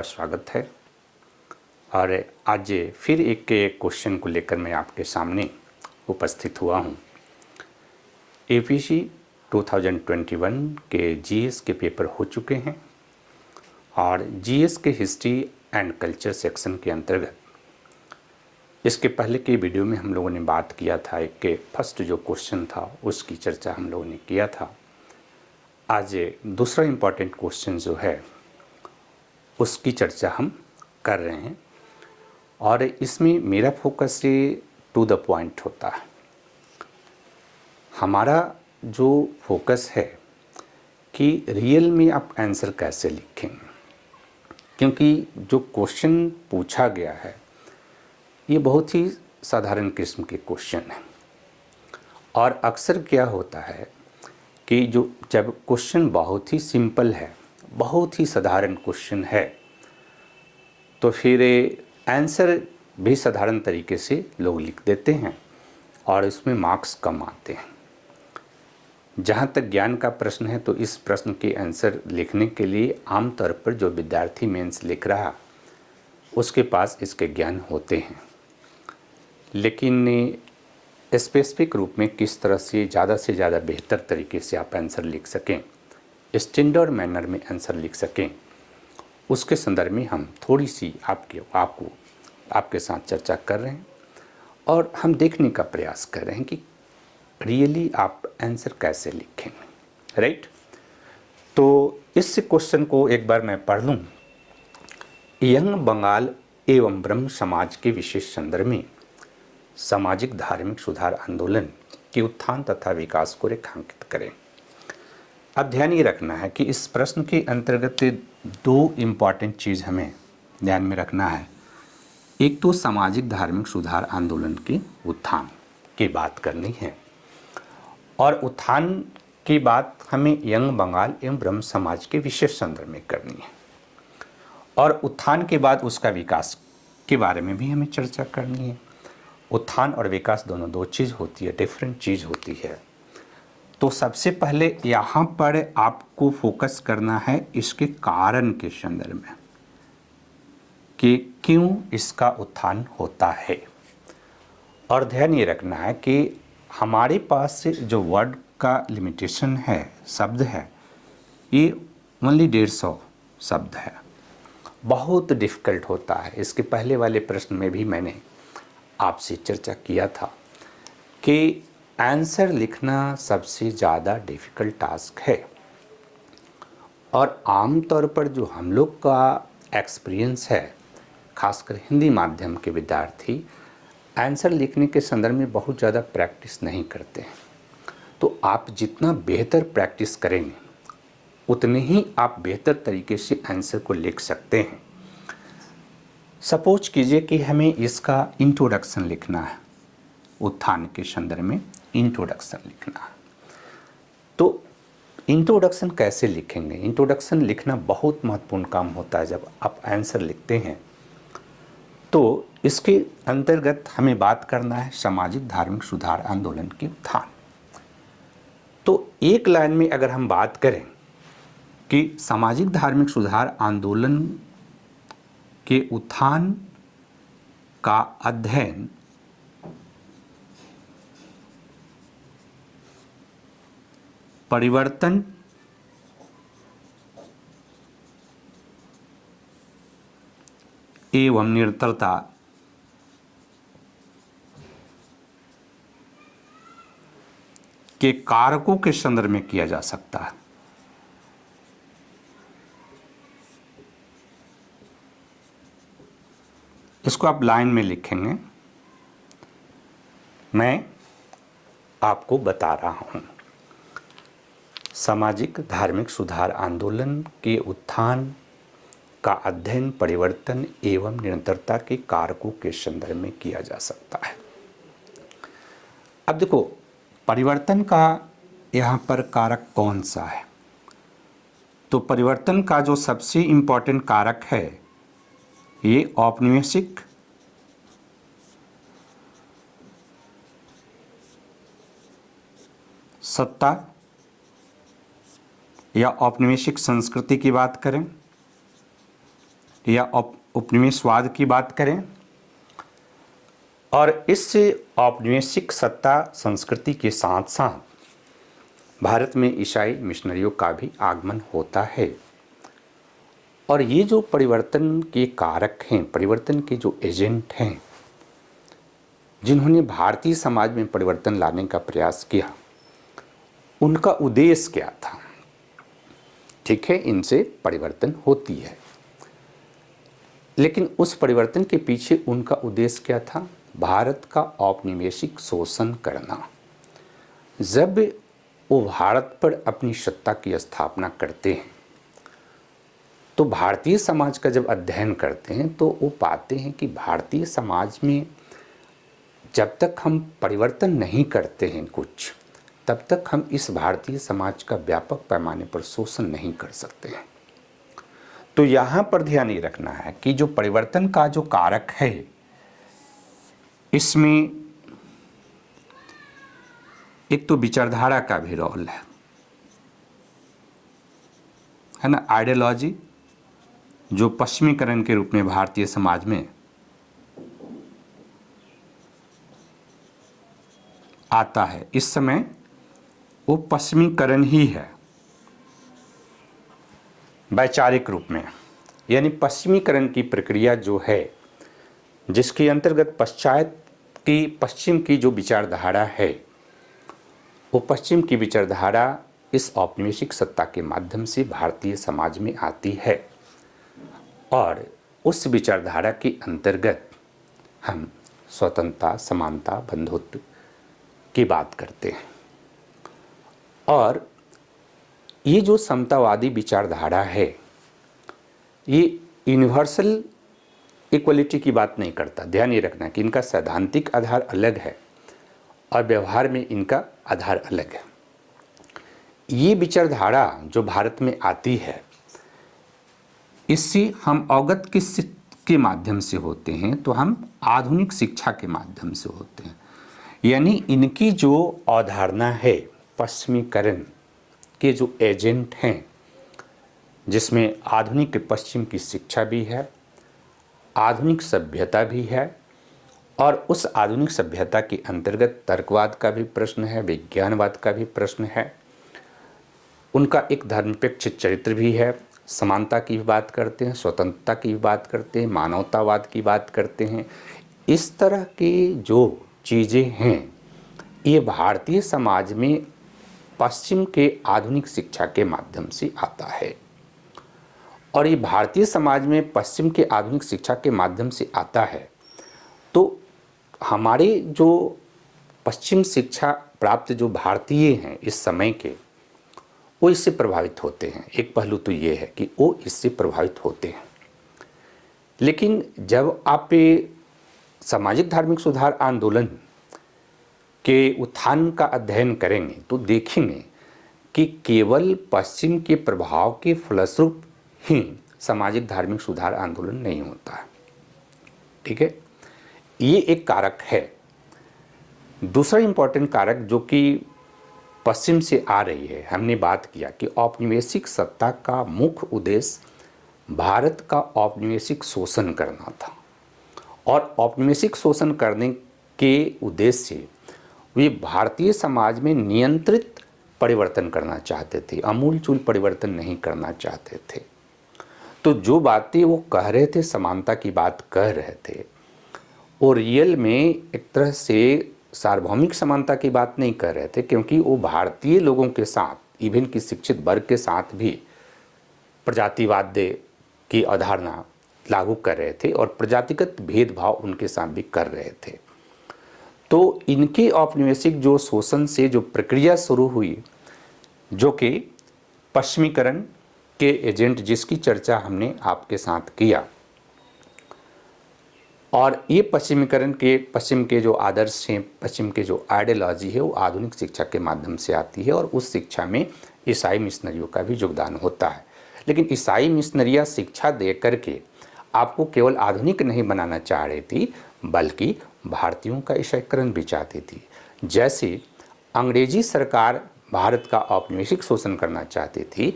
आपका स्वागत है। और आज फिर एक के क्वेश्चन को लेकर मैं आपके सामने उपस्थित हुआ हूँ। एपीसी 2021 के जीएस के पेपर हो चुके हैं और जीएस के हिस्ट्री एंड कल्चर सेक्शन के अंतर्गत इसके पहले के वीडियो में हम लोगों ने बात किया था, एक के फ़र्स्ट जो क्वेश्चन था उसकी चर्चा हम लोगों ने किया था। आज दूसरा इंपॉर्टेंट क्वेश्चन जो है उसकी चर्चा हम कर रहे हैं। और इसमें मेरा फोकस ये टू द पॉइंट होता है। हमारा जो फोकस है कि रियल में आप आंसर कैसे लिखेंगे क्योंकि जो क्वेश्चन पूछा गया है, ये बहुत ही साधारण किस्म के क्वेश्चन है। और अक्सर क्या होता है कि जो, जब क्वेश्चन बहुत ही सिंपल है बहुत ही साधारण क्वेश्चन है। तो फिर आंसर भी साधारण तरीके से लोग लिख देते हैं और इसमें मार्क्स कम आते हैं। जहाँ तक ज्ञान का प्रश्न है तो इस प्रश्न के आंसर लिखने के लिए आमतौर पर जो विद्यार्थी मेंस लिख रहा, उसके पास इसके ज्ञान होते हैं। लेकिन स्पेसिफिक रूप में किस तरह से, ज़्यादा से ज़्यादा बेहतर तरीके से आप आंसर लिख सकें। स्टैंडर्ड मैनर में आंसर लिख सकें। उसके संदर्भ में हम थोड़ी सी आपके, आपको, आपके साथ चर्चा कर रहे हैं और हम देखने का प्रयास कर रहे हैं कि रियली आप आंसर कैसे लिखेंगे, राइट? तो इस क्वेश्चन को एक बार मैं पढ़ लूँ। यंग बंगाल एवं ब्रह्म समाज के विशेष संदर्भ में सामाजिक धार्मिक सुधार आंदोलन के उत्थान तथा विकास को रेखांकित करें। अब ध्यान ये रखना है कि इस प्रश्न के अंतर्गत दो इंपॉर्टेंट चीज़ हमें ध्यान में रखना है। एक तो सामाजिक धार्मिक सुधार आंदोलन के उत्थान की बात करनी है। और उत्थान की बात हमें यंग बंगाल एवं ब्रह्म समाज के विशेष संदर्भ में करनी है। और उत्थान के बाद उसका विकास के बारे में भी हमें चर्चा करनी है। उत्थान और विकास दोनों दो चीज़ होती है डिफरेंट चीज़ होती है। तो सबसे पहले यहाँ पर आपको फोकस करना है इसके कारण के संदर्भ में कि क्यों इसका उत्थान होता है। और ध्यान ये रखना है कि हमारे पास जो वर्ड का लिमिटेशन है, शब्द है, ये ओनली डेढ़ सौ शब्द है। बहुत डिफ़िकल्ट होता है। इसके पहले वाले प्रश्न में भी मैंने आपसे चर्चा किया था कि आंसर लिखना सबसे ज़्यादा डिफ़िकल्ट टास्क है। और आम तौर पर जो हम लोग का एक्सपीरियंस है, खासकर हिंदी माध्यम के विद्यार्थी, आंसर लिखने के संदर्भ में बहुत ज़्यादा प्रैक्टिस नहीं करते हैं। तो आप जितना बेहतर प्रैक्टिस करेंगे, उतने ही आप बेहतर तरीके से आंसर को लिख सकते हैं। सपोज़ कीजिए कि हमें इसका इंट्रोडक्शन लिखना है, उत्थान के संदर्भ में। इंट्रोडक्शन लिखना तो इंट्रोडक्शन कैसे लिखेंगे? इंट्रोडक्शन लिखना बहुत महत्वपूर्ण काम होता है जब आप आंसर लिखते हैं। तो इसके अंतर्गत हमें बात करना है सामाजिक धार्मिक सुधार आंदोलन के उत्थान। तो एक लाइन में अगर हम बात करें कि सामाजिक धार्मिक सुधार आंदोलन के उत्थान का अध्ययन परिवर्तन एवं निरंतरता। के कारकों के संदर्भ में किया जा सकता है। इसको आप लाइन में लिखेंगे। मैं आपको बता रहा हूँ। सामाजिक, धार्मिक सुधार आंदोलन के उत्थान का अध्ययन, परिवर्तन एवं निरंतरता के कारकों के संदर्भ में किया जा सकता है। अब देखो, परिवर्तन का यहाँ पर कारक कौन सा है? तो परिवर्तन का जो सबसे इंपॉर्टेंट कारक है, ये औपनिवेशिक सत्ता या औपनिवेशिक संस्कृति की बात करें, या उपनिवेशवाद की बात करें, और इस औपनिवेशिक सत्ता संस्कृति के साथ साथ भारत में ईसाई मिशनरियों का भी आगमन होता है। और ये जो परिवर्तन के कारक हैं, परिवर्तन के जो एजेंट हैं, जिन्होंने भारतीय समाज में परिवर्तन लाने का प्रयास किया, उनका उद्देश्य क्या था? ठीक है, इनसे परिवर्तन होती है। लेकिन उस परिवर्तन के पीछे उनका उद्देश्य क्या था? भारत का औपनिवेशिक शोषण करना। जब वो भारत पर अपनी सत्ता की स्थापना करते हैं तो भारतीय समाज का जब अध्ययन करते हैं तो वो पाते हैं कि भारतीय समाज में जब तक हम परिवर्तन नहीं करते हैं कुछ तब तक हम इस भारतीय समाज का व्यापक पैमाने पर शोषण नहीं कर सकते हैं। तो यहाँ पर ध्यान ये रखना है कि जो परिवर्तन का जो कारक है, इसमें एक तो विचारधारा का भी रोल है। है ना? आइडियोलॉजी जो पश्चिमीकरण के रूप में भारतीय समाज में आता है, इस समय वो पश्चिमीकरण ही है। वैचारिक रूप में, यानी पश्चिमीकरण की प्रक्रिया जो है, जिसके अंतर्गत पश्चात की, पश्चिम की जो विचारधारा है, वो पश्चिम की विचारधारा इस औपनिवेशिक सत्ता के माध्यम से भारतीय समाज में आती है। और उस विचारधारा के अंतर्गत हम स्वतंत्रता, समानता, बंधुत्व की बात करते हैं। और ये जो समतावादी विचारधारा है, ये यूनिवर्सल इक्वलिटी की बात नहीं करता। ध्यान ये रखना कि इनका सैद्धांतिक आधार अलग है और व्यवहार में इनका आधार अलग है। ये विचारधारा जो भारत में आती है, इससे हम अवगत किस के माध्यम से होते हैं तो हम आधुनिक शिक्षा के माध्यम से होते हैं। यानी इनकी जो अवधारणा है पश्चिमीकरण के जो एजेंट हैं, जिसमें आधुनिक पश्चिम की शिक्षा भी है, आधुनिक सभ्यता भी है, और उस आधुनिक सभ्यता के अंतर्गत तर्कवाद का भी प्रश्न है, विज्ञानवाद का भी प्रश्न है, उनका एक धर्मपेक्ष चरित्र भी है, समानता की भी बात करते हैं, स्वतंत्रता की भी बात करते हैं, मानवतावाद की बात करते हैं। इस तरह की जो चीज़ें हैं, ये भारतीय समाज में पश्चिम के आधुनिक शिक्षा के माध्यम से आता है। और ये भारतीय समाज में पश्चिम के आधुनिक शिक्षा के माध्यम से आता है तो हमारे जो पश्चिम शिक्षा प्राप्त जो भारतीय हैं इस समय के, वो इससे प्रभावित होते हैं। एक पहलू तो ये है कि वो इससे प्रभावित होते हैं। लेकिन जब आप सामाजिक धार्मिक सुधार आंदोलन के उत्थान का अध्ययन करेंगे तो देखेंगे कि केवल पश्चिम के प्रभाव के फलस्वरूप ही सामाजिक धार्मिक सुधार आंदोलन नहीं होता। है ठीक है? ये एक कारक है। दूसरा इंपॉर्टेंट कारक जो कि पश्चिम से आ रही है, हमने बात किया कि औपनिवेशिक सत्ता का मुख्य उद्देश्य भारत का औपनिवेशिक शोषण करना था। और औपनिवेशिक शोषण करने के उद्देश्य से वे भारतीय समाज में नियंत्रित परिवर्तन करना चाहते थे अमूल चूल परिवर्तन नहीं करना चाहते थे। तो जो बातें वो कह रहे थे, समानता की बात कह रहे थे, वो रियल में एक तरह से सार्वभौमिक समानता की बात नहीं कर रहे थे, क्योंकि वो भारतीय लोगों के साथ इवन की शिक्षित वर्ग के साथ भी प्रजातिवाद की अवधारणा लागू कर रहे थे और प्रजातिगत भेदभाव उनके साथ भी कर रहे थे। तो इनके औपनिवेशिक जो शोषण से जो प्रक्रिया शुरू हुई, जो कि पश्चिमीकरण के एजेंट जिसकी चर्चा हमने आपके साथ किया। और ये पश्चिमीकरण के, पश्चिम के जो आदर्श हैं, पश्चिम के जो आइडियोलॉजी है, वो आधुनिक शिक्षा के माध्यम से आती है और उस शिक्षा में ईसाई मिशनरियों का भी योगदान होता है। लेकिन ईसाई मिशनरियाँ शिक्षा दे करके आपको केवल आधुनिक नहीं बनाना चाह रही थी, बल्कि भारतीयों का ईसाईकरण भी चाहती थी। जैसे अंग्रेज़ी सरकार भारत का औपनिवेशिक शोषण करना चाहती थी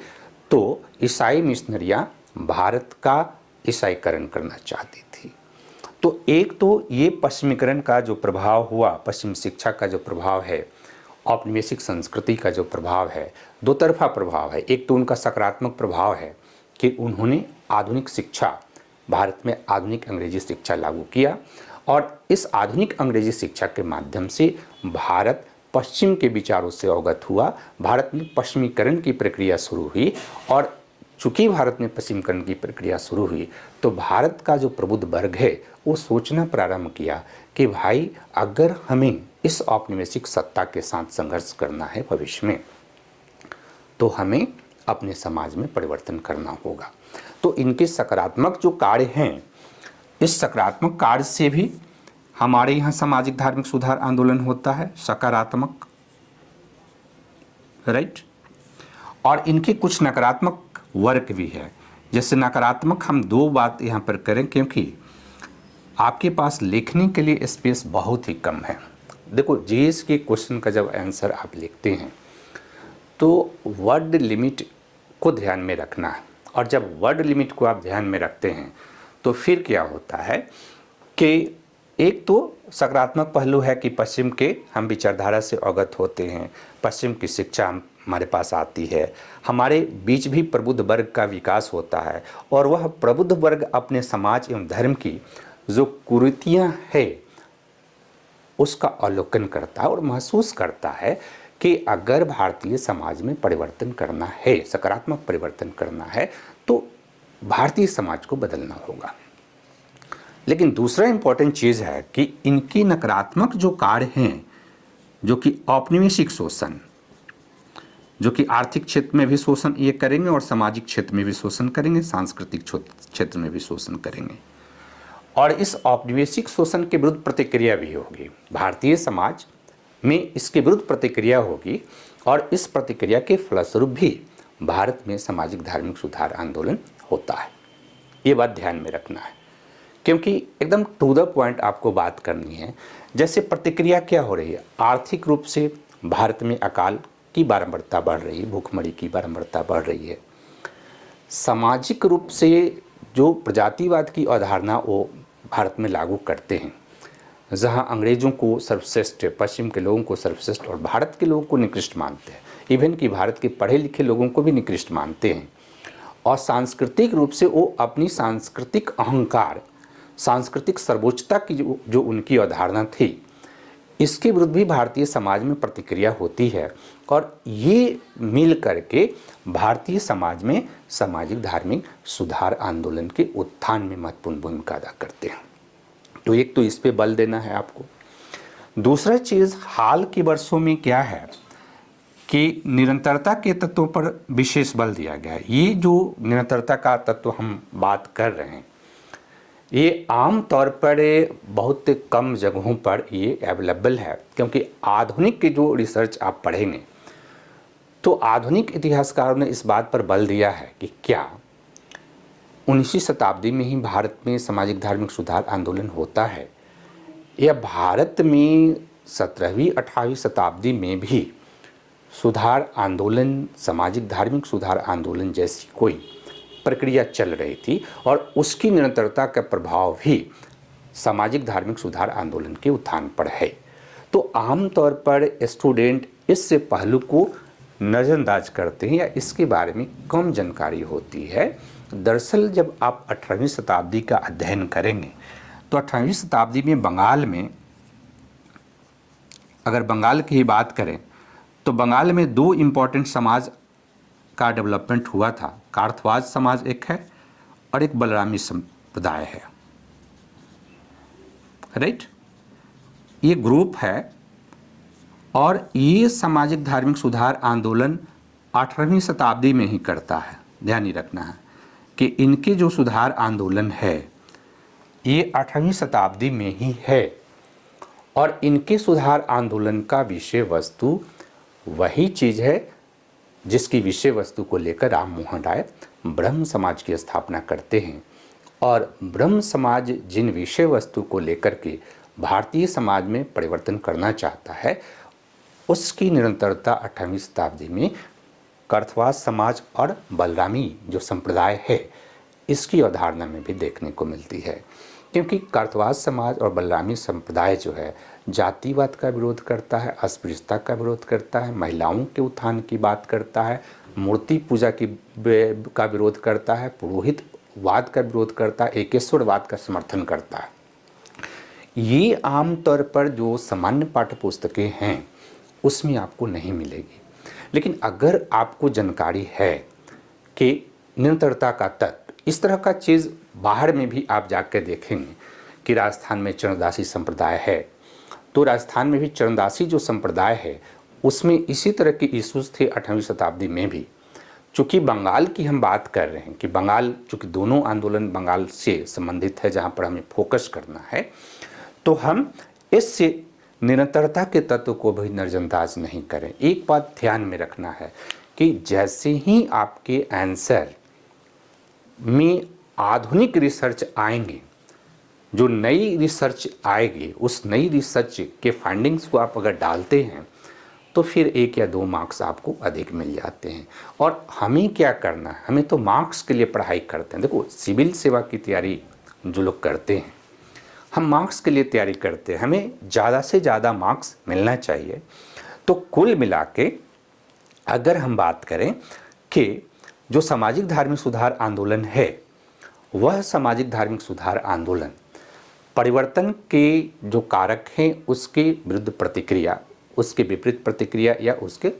तो ईसाई मिशनरियाँ भारत का ईसाईकरण करना चाहती थी। तो एक तो ये पश्चिमीकरण का जो प्रभाव हुआ, पश्चिम शिक्षा का जो प्रभाव है, औपनिवेशिक संस्कृति का जो प्रभाव है, दो तरफा प्रभाव है। एक तो उनका सकारात्मक प्रभाव है कि उन्होंने आधुनिक शिक्षा, भारत में आधुनिक अंग्रेज़ी शिक्षा लागू किया और इस आधुनिक अंग्रेज़ी शिक्षा के माध्यम से भारत पश्चिम के विचारों से अवगत हुआ। भारत में पश्चिमीकरण की प्रक्रिया शुरू हुई और चूँकि भारत में पश्चिमीकरण की प्रक्रिया शुरू हुई तो भारत का जो प्रबुद्ध वर्ग है, वो सोचना प्रारंभ किया कि भाई, अगर हमें इस औपनिवेशिक सत्ता के साथ संघर्ष करना है भविष्य में तो हमें अपने समाज में परिवर्तन करना होगा। तो इनके सकारात्मक जो कार्य हैं इस सकारात्मक कार्य से भी हमारे यहाँ सामाजिक धार्मिक सुधार आंदोलन होता है, सकारात्मक। राइट और इनके कुछ नकारात्मक वर्क भी है। जैसे नकारात्मक हम दो बात यहाँ पर करें क्योंकि आपके पास लिखने के लिए स्पेस बहुत ही कम है। देखो जीएस के क्वेश्चन का जब आंसर आप लिखते हैं तो वर्ड लिमिट को ध्यान में रखना है। और जब वर्ड लिमिट को आप ध्यान में रखते हैं तो फिर क्या होता है कि एक तो सकारात्मक पहलू है कि पश्चिम के हम विचारधारा से अवगत होते हैं। पश्चिम की शिक्षा हमारे पास आती है। हमारे बीच भी प्रबुद्ध वर्ग का विकास होता है और वह प्रबुद्ध वर्ग अपने समाज एवं धर्म की जो कुरीतियाँ है, उसका अवलोकन करता है और महसूस करता है कि अगर भारतीय समाज में परिवर्तन करना है, सकारात्मक परिवर्तन करना है तो भारतीय समाज को बदलना होगा। लेकिन दूसरा इंपॉर्टेंट चीज़ है कि इनकी नकारात्मक जो कार्य हैं, जो कि औपनिवेशिक शोषण, जो कि आर्थिक क्षेत्र में भी शोषण ये करेंगे और सामाजिक क्षेत्र में भी शोषण करेंगे, सांस्कृतिक क्षेत्र में भी शोषण करेंगे। और इस औपनिवेशिक शोषण के विरुद्ध प्रतिक्रिया भी होगी। भारतीय समाज में इसके विरुद्ध प्रतिक्रिया होगी और इस प्रतिक्रिया के फलस्वरूप भी भारत में सामाजिक धार्मिक सुधार आंदोलन होता है। ये बात ध्यान में रखना है। क्योंकि एकदम टू द पॉइंट आपको बात करनी है, जैसे प्रतिक्रिया क्या हो रही है? आर्थिक रूप से भारत में अकाल की बारंबारता बढ़ रही है, भूखमरी की बारंबारता बढ़ रही है। सामाजिक रूप से जो प्रजातिवाद की अवधारणा वो भारत में लागू करते हैं, जहाँ अंग्रेज़ों को सर्वश्रेष्ठ, पश्चिम के लोगों को सर्वश्रेष्ठ और भारत के लोगों को निकृष्ट मानते हैं। इवन कि भारत के पढ़े लिखे लोगों को भी निकृष्ट मानते हैं। और सांस्कृतिक रूप से वो अपनी सांस्कृतिक अहंकार सांस्कृतिक सर्वोच्चता की जो, जो उनकी अवधारणा थी इसके विरुद्ध भी भारतीय समाज में प्रतिक्रिया होती है। और ये मिल करके भारतीय समाज में सामाजिक धार्मिक सुधार आंदोलन के उत्थान में महत्वपूर्ण भूमिका अदा करते हैं। तो एक तो इस पे बल देना है आपको। दूसरा चीज़ हाल के वर्षों में क्या है? कि निरंतरता के तत्वों पर विशेष बल दिया गया है। ये जो निरंतरता का तत्व हम बात कर रहे हैं, ये आम तौर पर बहुत कम जगहों पर ये अवेलेबल है, क्योंकि आधुनिक की जो रिसर्च आप पढ़ेंगे तो आधुनिक इतिहासकारों ने इस बात पर बल दिया है कि क्या उन्नीसवीं शताब्दी में ही भारत में सामाजिक धार्मिक सुधार आंदोलन होता है, या भारत में सत्रहवीं, अठारहवीं शताब्दी में भी सुधार आंदोलन, सामाजिक, धार्मिक सुधार आंदोलन जैसी कोई प्रक्रिया चल रही थी और उसकी निरंतरता का प्रभाव भी सामाजिक, धार्मिक सुधार आंदोलन के उत्थान पर है। तो आमतौर पर स्टूडेंट इस पहलू को नज़रअंदाज करते हैं या इसके बारे में कम जानकारी होती है। दरअसल जब आप अठारहवीं शताब्दी का अध्ययन करेंगे तो अठारहवीं शताब्दी में बंगाल में, अगर बंगाल की ही बात करें तो बंगाल में दो इंपॉर्टेंट समाज का डेवलपमेंट हुआ था। कार्थवाज समाज एक है और एक बलरामी संप्रदाय है। राइट ये ग्रुप है और ये सामाजिक धार्मिक सुधार आंदोलन अठारहवीं शताब्दी में ही करता है। ध्यान ही रखना है कि इनके जो सुधार आंदोलन है, ये अठारहवीं शताब्दी में ही है और इनके सुधार आंदोलन का विषय वस्तु वही चीज़ है जिसकी विषय वस्तु को लेकर राम मोहन राय ब्रह्म समाज की स्थापना करते हैं। और ब्रह्म समाज जिन विषय वस्तु को लेकर के भारतीय समाज में परिवर्तन करना चाहता है, उसकी निरंतरता अठारहवीं शताब्दी में कर्थवास समाज और बलरामी जो संप्रदाय है, इसकी अवधारणा में भी देखने को मिलती है। क्योंकि कर्थवास समाज और बलरामी संप्रदाय जो है जातिवाद का विरोध करता है, अस्पृश्यता का विरोध करता है, महिलाओं के उत्थान की बात करता है, मूर्ति पूजा की का विरोध करता है पुरोहित वाद का विरोध करता है, एकेश्वरवाद का समर्थन करता है। ये आमतौर पर जो सामान्य पाठ्य पुस्तकें हैं, उसमें आपको नहीं मिलेगी। लेकिन अगर आपको जानकारी है कि निरंतरता का तत्व, इस तरह का चीज़ बाहर में भी आप जाकर देखेंगे कि राजस्थान में चरणदासी संप्रदाय है तो राजस्थान में भी चरणदासी जो संप्रदाय है, उसमें इसी तरह के इशूज़ थे अठारहवीं शताब्दी में भी। चूँकि बंगाल की हम बात कर रहे हैं कि बंगाल, चूँकि दोनों आंदोलन बंगाल से संबंधित है, जहाँ पर हमें फोकस करना है तो हम इससे निरंतरता के तत्व को भी नज़रअंदाज नहीं करें। एक बात ध्यान में रखना है कि जैसे ही आपके आंसर में आधुनिक रिसर्च आएँगे जो नई रिसर्च आएगी, उस नई रिसर्च के फाइंडिंग्स को आप अगर डालते हैं तो फिर एक या दो मार्क्स आपको अधिक मिल जाते हैं। और हमें क्या करना है? हमें तो मार्क्स के लिए पढ़ाई करते हैं। देखो, सिविल सेवा की तैयारी जो लोग करते हैं, हम मार्क्स के लिए तैयारी करते हैं। हमें ज़्यादा से ज़्यादा मार्क्स मिलना चाहिए। तो कुल मिला के अगर हम बात करें कि जो सामाजिक धार्मिक सुधार आंदोलन है, वह सामाजिक धार्मिक सुधार आंदोलन परिवर्तन के जो कारक हैं, उसके विरुद्ध प्रतिक्रिया, उसके विपरीत प्रतिक्रिया या उसके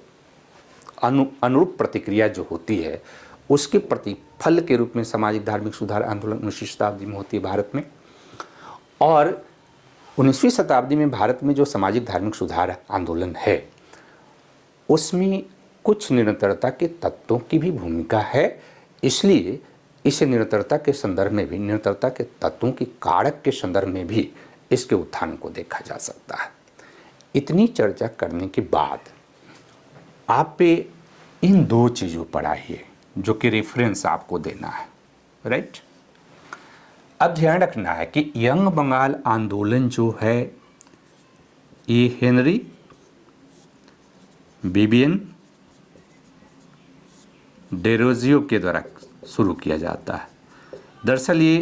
अनु, अनुरूप प्रतिक्रिया जो होती है, उसके प्रतिफल के रूप में सामाजिक धार्मिक सुधार आंदोलन उन्नीसवीं शताब्दी में होती है भारत में। और उन्नीसवीं शताब्दी में भारत में जो सामाजिक धार्मिक सुधार आंदोलन है, उसमें कुछ निरंतरता के तत्वों की भी भूमिका है। इसलिए इसे निरंतरता के संदर्भ में भी, निरंतरता के तत्वों की कारक के संदर्भ में भी इसके उत्थान को देखा जा सकता है। इतनी चर्चा करने के बाद आप पे इन दो चीज़ों पर आइए जो कि रेफरेंस आपको देना है राइट अब ध्यान रखना है कि यंग बंगाल आंदोलन जो है, ये हेनरी बिबियन डेरोजियो के द्वारा शुरू किया जाता है। दरअसल ये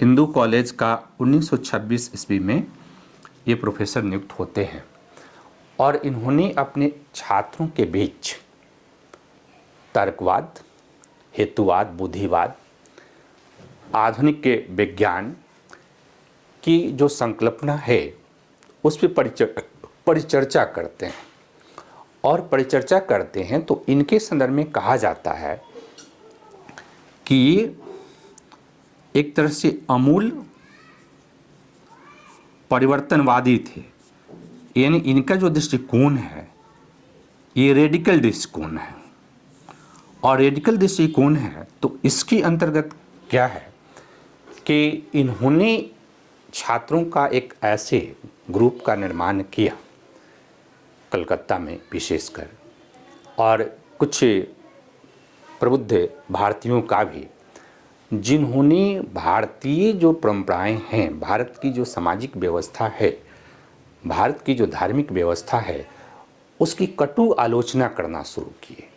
हिंदू कॉलेज का 1926 ईस्वी में ये प्रोफेसर नियुक्त होते हैं और इन्होंने अपने छात्रों के बीच तर्कवाद, हेतुवाद, बुद्धिवाद, आधुनिक के विज्ञान की जो संकल्पना है, उस पर परिचर्चा करते हैं। और परिचर्चा करते हैं तो इनके संदर्भ में कहा जाता है कि ये एक तरह से अमूल परिवर्तनवादी थे। यानी इनका जो दृष्टिकोण है, ये रेडिकल दृष्टिकोण है। और रेडिकल दृष्टिकोण है तो इसके अंतर्गत क्या है कि इन्होंने छात्रों का एक ऐसे ग्रुप का निर्माण किया, कलकत्ता में विशेषकर। और कुछ प्रबुद्ध भारतीयों का भी। जिन्होंने भारतीय जो परंपराएँ हैं, भारत की जो सामाजिक व्यवस्था है, भारत की जो धार्मिक व्यवस्था है, उसकी कटु आलोचना करना शुरू किए।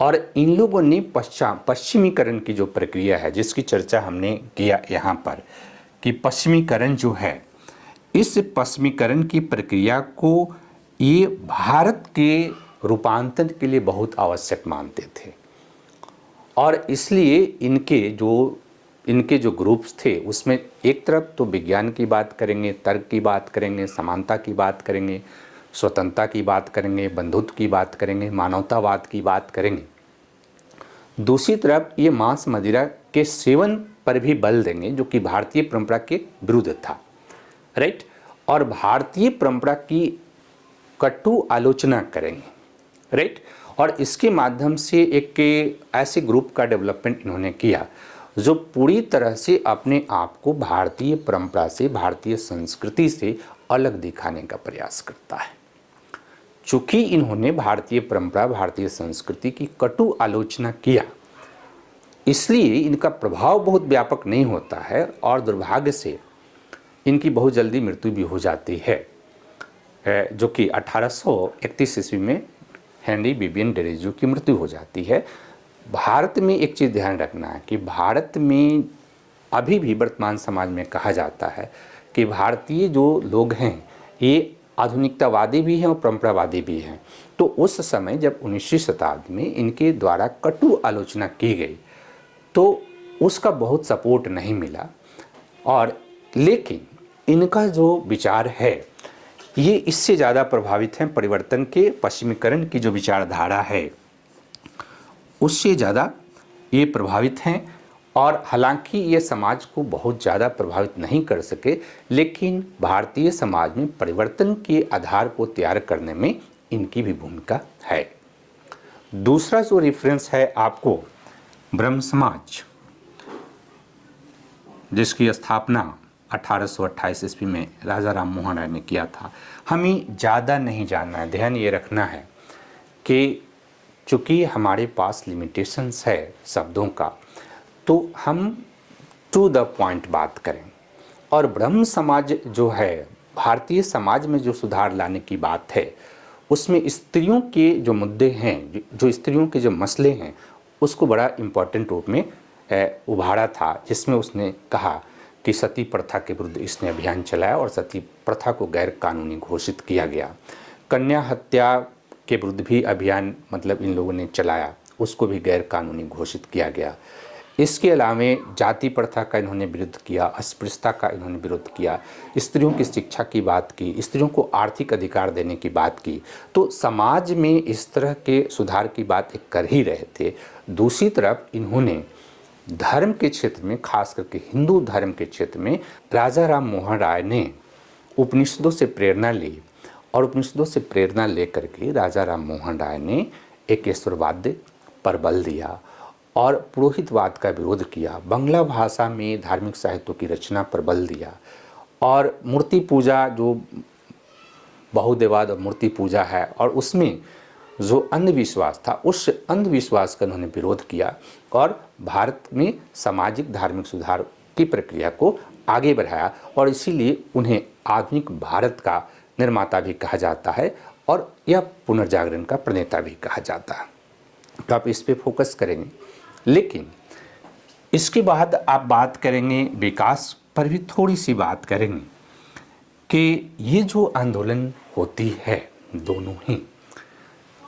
और इन लोगों ने पश्चिम पश्चिमीकरण की जो प्रक्रिया है, जिसकी चर्चा हमने किया यहाँ पर, कि पश्चिमीकरण जो है, इस पश्चिमीकरण की प्रक्रिया को ये भारत के रूपांतरण के लिए बहुत आवश्यक मानते थे। और इसलिए इनके जो इनके जो ग्रुप्स थे, उसमें एक तरफ़ तो विज्ञान की बात करेंगे, तर्क की बात करेंगे, समानता की बात करेंगे, स्वतंत्रता की बात करेंगे, बंधुत्व की बात करेंगे, मानवतावाद की बात करेंगे। दूसरी तरफ़ ये मांस मदिरा के सेवन पर भी बल देंगे, जो कि भारतीय परंपरा के विरुद्ध था राइट और भारतीय परंपरा की कटु आलोचना करेंगे राइट और इसके माध्यम से एक ऐसे ग्रुप का डेवलपमेंट इन्होंने किया, जो पूरी तरह से अपने आप को भारतीय परंपरा से, भारतीय संस्कृति से अलग दिखाने का प्रयास करता है। चूँकि इन्होंने भारतीय परंपरा, भारतीय संस्कृति की कटु आलोचना किया, इसलिए इनका प्रभाव बहुत व्यापक नहीं होता है और दुर्भाग्य से इनकी बहुत जल्दी मृत्यु भी हो जाती है, जो कि 1831 ईस्वी में हेनरी बिबियन डेरेजू की मृत्यु हो जाती है। भारत में एक चीज़ ध्यान रखना है कि भारत में अभी भी वर्तमान समाज में कहा जाता है कि भारतीय जो लोग हैं, ये आधुनिकतावादी भी हैं और परंपरावादी भी हैं। तो उस समय जब उन्नीसवीं शताब्दी में इनके द्वारा कटु आलोचना की गई तो उसका बहुत सपोर्ट नहीं मिला। और लेकिन इनका जो विचार है ये इससे ज़्यादा प्रभावित हैं परिवर्तन के पश्चिमीकरण की जो विचारधारा है। उससे ज़्यादा ये प्रभावित हैं और हालाँकि ये समाज को बहुत ज़्यादा प्रभावित नहीं कर सके, लेकिन भारतीय समाज में परिवर्तन के आधार को तैयार करने में इनकी भी भूमिका है। दूसरा जो रेफरेंस है आपको, ब्रह्म समाज, जिसकी स्थापना 1828 ईस्वी में राजा राम मोहन राय ने किया था। हमें ज़्यादा नहीं जानना है, ध्यान ये रखना है कि चूँकि हमारे पास लिमिटेशंस है शब्दों का तो हम टू द पॉइंट बात करें। और ब्रह्म समाज जो है, भारतीय समाज में जो सुधार लाने की बात है, उसमें स्त्रियों के जो मुद्दे हैं, जो स्त्रियों के जो मसले हैं, उसको बड़ा इम्पोर्टेंट रूप में उभारा था, जिसमें उसने कहा कि सती प्रथा के विरुद्ध इसने अभियान चलाया और सती प्रथा को गैर कानूनी घोषित किया गया। कन्या हत्या के विरुद्ध भी अभियान मतलब इन लोगों ने चलाया, उसको भी गैर कानूनी घोषित किया गया। इसके अलावे जाति प्रथा का इन्होंने विरुद्ध किया, अस्पृश्यता का इन्होंने विरोध किया, स्त्रियों की शिक्षा की बात की, स्त्रियों को आर्थिक अधिकार देने की बात की। तो समाज में इस तरह के सुधार की बात कर ही रहे थे। दूसरी तरफ़ इन्होंने धर्म के क्षेत्र में, खास करके हिंदू धर्म के क्षेत्र में, राजा राम मोहन राय ने उपनिषदों से प्रेरणा ली और उपनिषदों से प्रेरणा लेकर के राजा राम मोहन राय ने एक ईश्वरवाद पर बल दिया और पुरोहितवाद का विरोध किया। बंगला भाषा में धार्मिक साहित्यों की रचना पर बल दिया और मूर्ति पूजा, जो बहुदेवाद और मूर्ति पूजा है, और उसमें जो अंधविश्वास था, उस अंधविश्वास का उन्होंने विरोध किया और भारत में सामाजिक धार्मिक सुधार की प्रक्रिया को आगे बढ़ाया और इसीलिए उन्हें आधुनिक भारत का निर्माता भी कहा जाता है और यह पुनर्जागरण का प्रणेता भी कहा जाता है। तो आप इस पर फोकस करेंगे। लेकिन इसके बाद आप बात करेंगे, विकास पर भी थोड़ी सी बात करेंगे कि ये जो आंदोलन होती है दोनों ही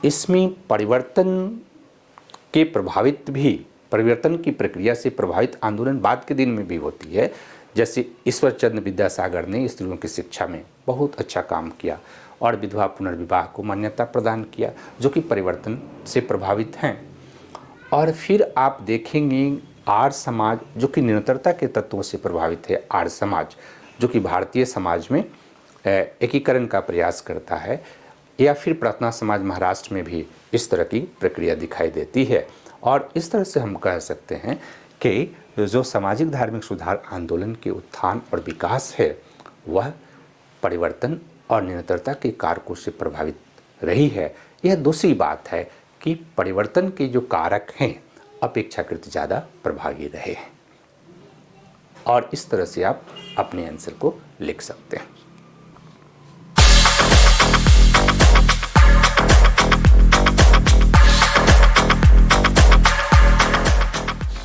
इसमें परिवर्तन के प्रभावित भी, परिवर्तन की प्रक्रिया से प्रभावित आंदोलन बाद के दिन में भी होती है। जैसे ईश्वर चंद्र विद्यासागर ने स्त्रियों की शिक्षा में बहुत अच्छा काम किया और विधवा पुनर्विवाह को मान्यता प्रदान किया, जो कि परिवर्तन से प्रभावित हैं। और फिर आप देखेंगे आर्य समाज, जो कि निरंतरता के तत्वों से प्रभावित है, आर्य समाज, जो कि भारतीय समाज में एकीकरण का प्रयास करता है। या फिर प्रार्थना समाज महाराष्ट्र में भी इस तरह की प्रक्रिया दिखाई देती है। और इस तरह से हम कह सकते हैं कि जो सामाजिक धार्मिक सुधार आंदोलन के उत्थान और विकास है, वह परिवर्तन और निरंतरता के कारकों से प्रभावित रही है। यह दूसरी बात है कि परिवर्तन के जो कारक हैं, अपेक्षाकृत ज़्यादा प्रभावी रहे हैं। और इस तरह से आप अपने आंसर को लिख सकते हैं।